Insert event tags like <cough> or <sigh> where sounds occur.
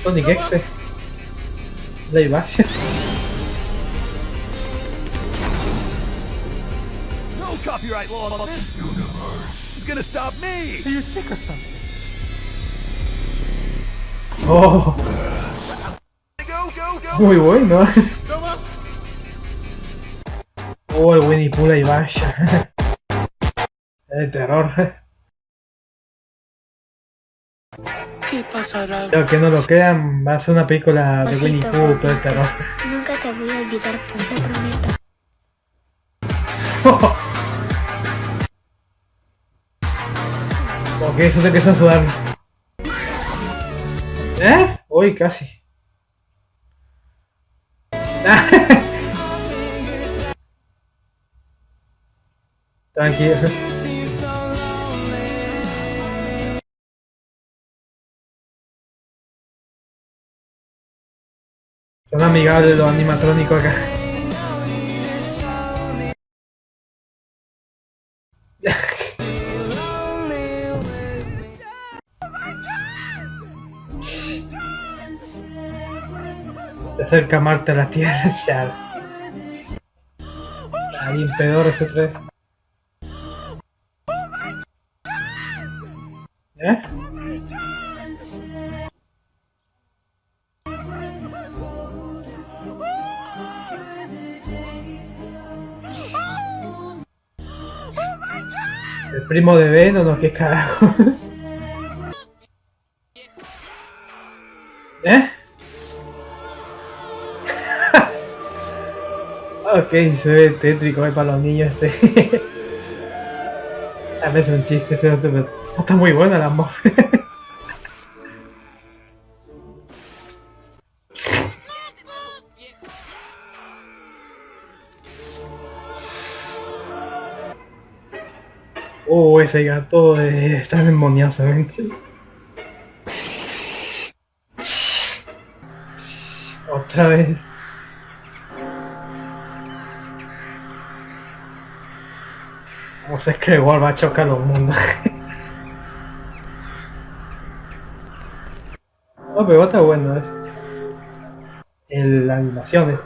Sonic X. Live action. No copyright law on this universe is gonna stop me. Are you sick or something? Oh, Go, go, go. muy bueno. Oh, el Winnie Pooh live action. <laughs> Es de terror. ¿Qué pasará? Creo que no lo crean, va a ser una película de Winnie Osito Pooh, pero de gordito, terror. Nunca te voy a olvidar, pues, te prometo. <laughs> ok, eso te empieza a sudar. ¿Eh? Uy, casi. <laughs> Tranquilo. Son amigables los animatrónicos acá. Se acerca Marte a la Tierra, <laughs> ya. Ahí en pedor ese tres. ¿Eh? El primo de Venom, no, qué carajo. <laughs> ¿Eh? <laughs> ok, se ve tétrico eh, para los niños este. <laughs> A veces un chiste, otro, pero está muy buena la voz. Oh, ese gato está demoniosamente. Otra vez. No sé, es que igual va a chocar los mundos. no, pero está bueno es. El, la animación es.